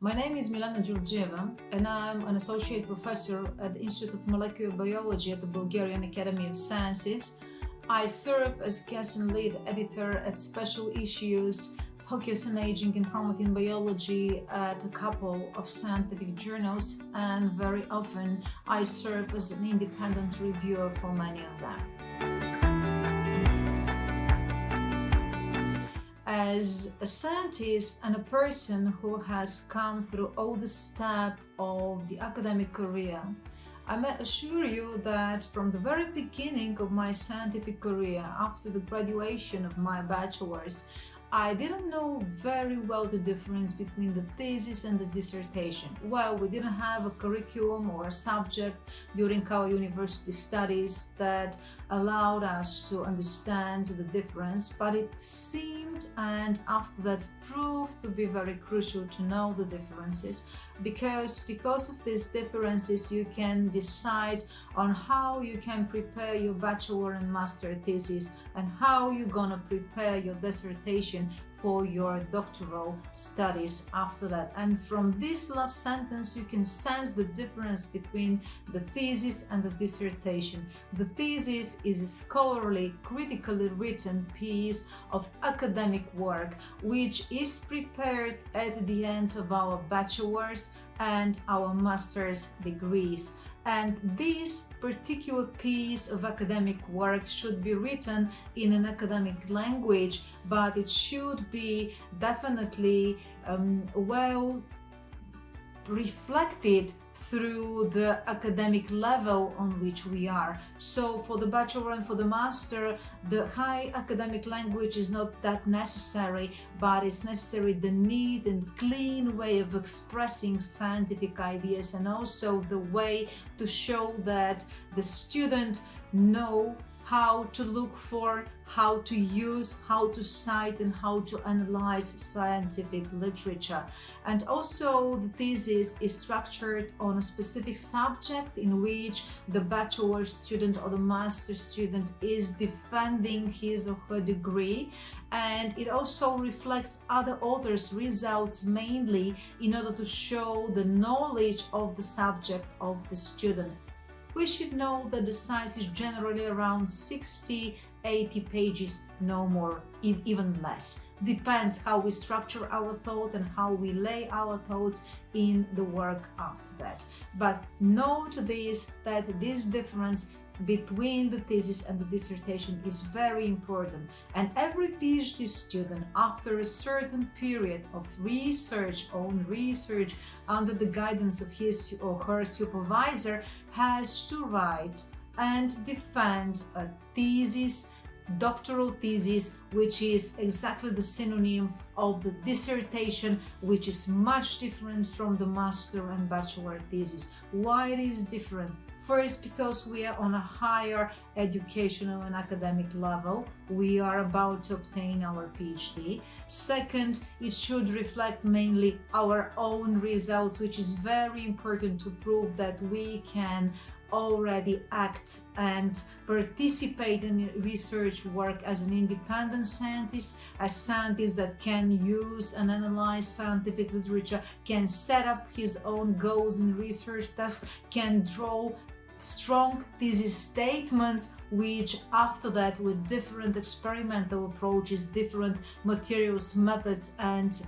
My name is Milana Georgieva and I'm an associate professor at the Institute of Molecular Biology at the Bulgarian Academy of Sciences. I serve as guest and lead editor at special issues focus on aging and promoting biology at a couple of scientific journals and very often I serve as an independent reviewer for many of them. As a scientist and a person who has come through all the steps of the academic career, I may assure you that from the very beginning of my scientific career, after the graduation of my bachelor's, I didn't know very well the difference between the thesis and the dissertation. Well, we didn't have a curriculum or a subject during our university studies that allowed us to understand the difference, but it seemed and after that proved to be very crucial to know the differences because because of these differences you can decide on how you can prepare your bachelor and master thesis and how you're gonna prepare your dissertation for your doctoral studies after that. And from this last sentence, you can sense the difference between the thesis and the dissertation. The thesis is a scholarly, critically written piece of academic work, which is prepared at the end of our bachelor's and our master's degrees and this particular piece of academic work should be written in an academic language but it should be definitely um, well reflected through the academic level on which we are. So for the bachelor and for the master, the high academic language is not that necessary, but it's necessary the neat and clean way of expressing scientific ideas and also the way to show that the student know how to look for, how to use, how to cite and how to analyze scientific literature. And also the thesis is structured on a specific subject in which the bachelor student or the master student is defending his or her degree and it also reflects other authors' results mainly in order to show the knowledge of the subject of the student we should know that the size is generally around 60 80 pages no more even less. Depends how we structure our thought and how we lay our thoughts in the work after that. But note this that this difference between the thesis and the dissertation is very important. And every PhD student after a certain period of research, own research under the guidance of his or her supervisor has to write and defend a thesis doctoral thesis which is exactly the synonym of the dissertation which is much different from the master and bachelor thesis. Why it is different First, because we are on a higher educational and academic level, we are about to obtain our PhD. Second, it should reflect mainly our own results, which is very important to prove that we can already act and participate in research work as an independent scientist, as scientist that can use and analyze scientific literature, can set up his own goals in research, thus can draw strong thesis statements which after that with different experimental approaches different materials methods and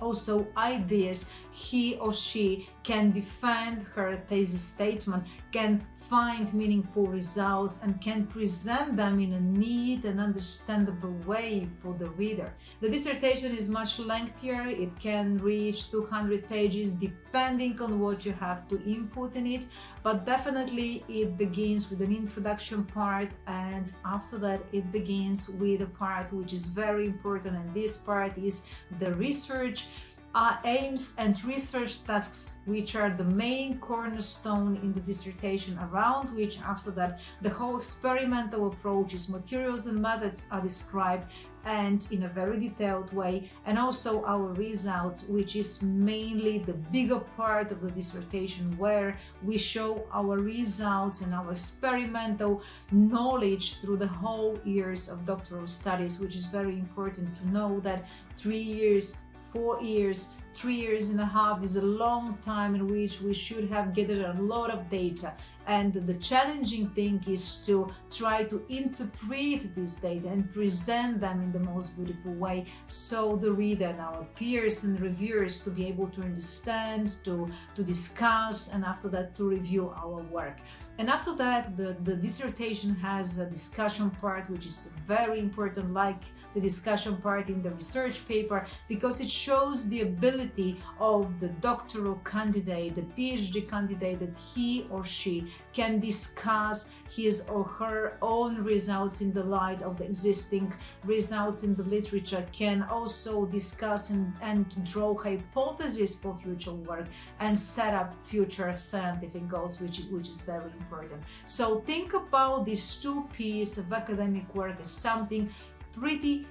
also ideas he or she can defend her thesis statement, can find meaningful results and can present them in a neat and understandable way for the reader. The dissertation is much lengthier, it can reach 200 pages depending on what you have to input in it, but definitely it begins with an introduction part and after that it begins with a part which is very important and this part is the research are aims and research tasks which are the main cornerstone in the dissertation around which after that the whole experimental approaches, materials and methods are described and in a very detailed way and also our results which is mainly the bigger part of the dissertation where we show our results and our experimental knowledge through the whole years of doctoral studies which is very important to know that three years four years three years and a half is a long time in which we should have gathered a lot of data. And the challenging thing is to try to interpret this data and present them in the most beautiful way so the reader and our peers and reviewers to be able to understand to to discuss and after that to review our work and after that the the dissertation has a discussion part which is very important like the discussion part in the research paper because it shows the ability of the doctoral candidate, the PhD candidate, that he or she can discuss his or her own results in the light of the existing results in the literature, can also discuss and, and draw hypotheses for future work and set up future scientific goals, which is, which is very important. So think about these two pieces of academic work as something pretty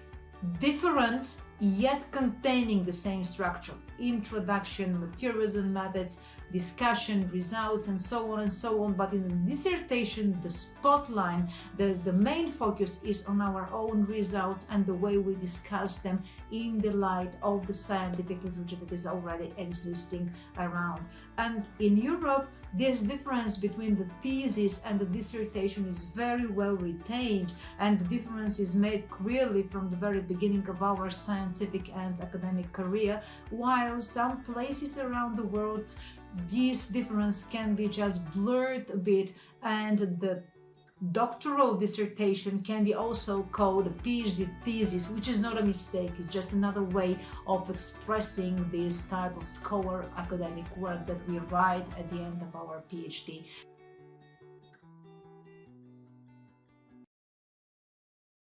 different yet containing the same structure introduction materials and methods discussion results and so on and so on. But in the dissertation the spotlight the the main focus is on our own results and the way we discuss them in the light of the scientific literature that is already existing around. And in europe this difference between the thesis and the dissertation is very well retained and the difference is made clearly from the very beginning of our scientific and academic career, while some places around the world this difference can be just blurred a bit and the doctoral dissertation can be also called a PhD thesis, which is not a mistake, it's just another way of expressing this type of scholar academic work that we write at the end of our PhD.